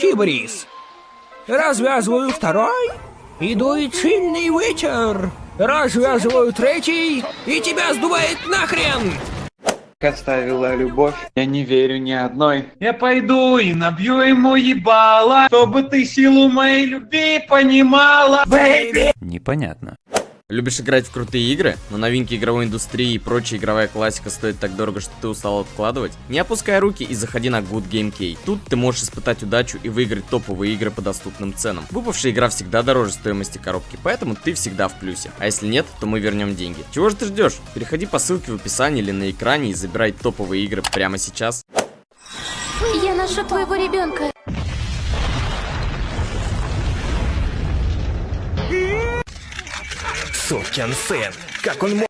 кибрис. Развязываю второй, и дует сильный ветер. Развязываю третий, и тебя сдувает нахрен. оставила любовь. Я не верю ни одной. Я пойду и набью ему ебало, чтобы ты силу моей любви понимала. Бэйби! Непонятно. Любишь играть в крутые игры, но новинки игровой индустрии и прочая игровая классика стоит так дорого, что ты устал откладывать? Не опускай руки и заходи на Good Game Key. Тут ты можешь испытать удачу и выиграть топовые игры по доступным ценам. Выпавшая игра всегда дороже стоимости коробки, поэтому ты всегда в плюсе. А если нет, то мы вернем деньги. Чего же ты ждешь? Переходи по ссылке в описании или на экране и забирай топовые игры прямо сейчас. Я ношу твоего ребенка. Сукин сын, как он мог...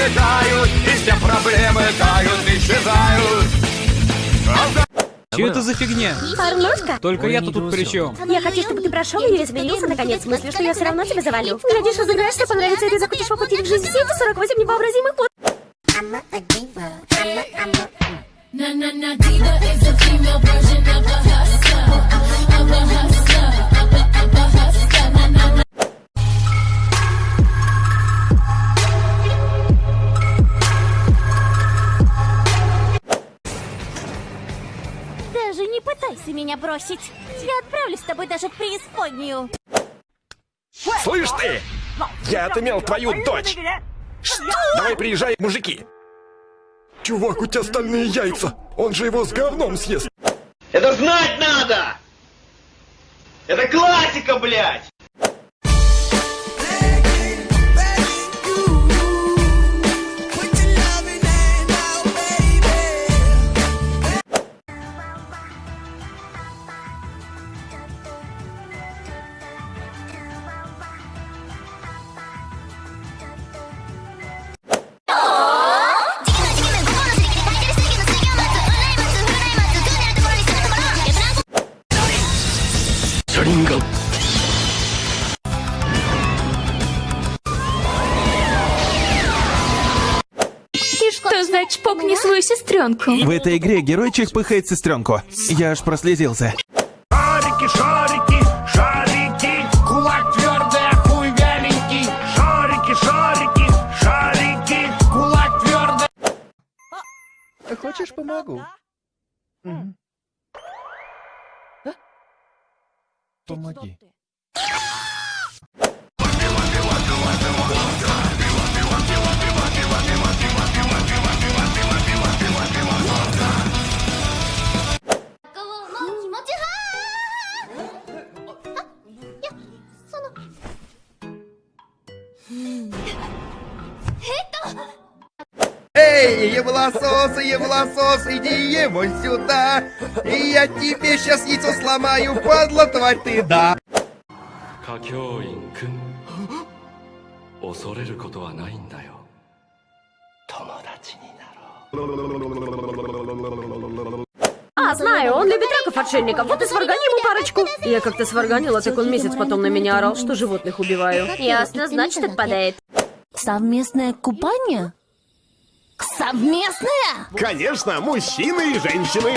ангелы летают, и все проблемы тают, исчезают. Че это за фигня? Порнушка? Только я-то тут при чем? Я хочу, чтобы ты прошел ее и изменился наконец. Мыслю, что я все равно тебя завалю. Глядишь, разыграешься, понравится, и ты захочешь воплотить в жизнь все эти 48 невообразимых вот. Na na na diva пытайся меня бросить. Я отправлюсь с тобой даже в преисподнюю. Слышь ты! Я отымел твою дочь! Что? Давай приезжай, мужики! Чувак, у тебя стальные яйца! Он же его с говном съест! Это знать надо! Это классика, блядь! Что значит покни свою сестренку? В этой игре геройчик пыхает сестренку. Я аж прослезился. Шарики, шарики, шарики, кулак твердый, а хуй вяленький. Шарики, шарики, шарики, кулак твердый. Хочешь, помогу? Помоги. Эй, евласос, евласос, иди ему сюда! И я тебе сейчас яйцо сломаю, падла тварь ты, да! 歌教員くん恐れることはないんだよ友達になろう А, знаю, он любит раков-отшельников, вот и сваргани ему парочку. Я как-то сварганила, так он месяц потом на меня орал, что животных убиваю. Ясно, значит, отпадает. Совместное купание? Совместное? Конечно, мужчины и женщины!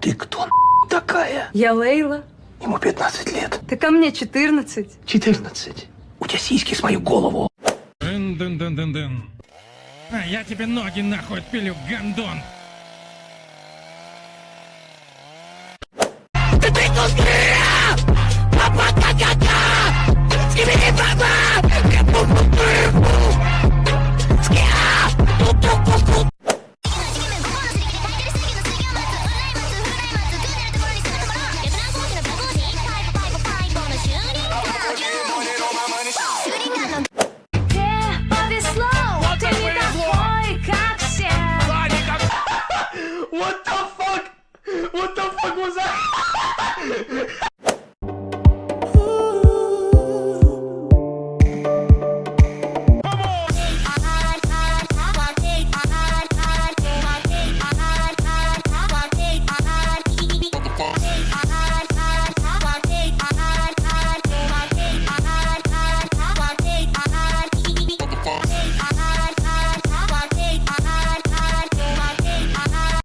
Ты кто такая? Я Лейла. Ему 15 лет. Ты ко мне 14. 14. У тебя сиськи с мою голову. Дын-дын-дын-дын-дын. А я тебе ноги нахуй отпилю, гандон.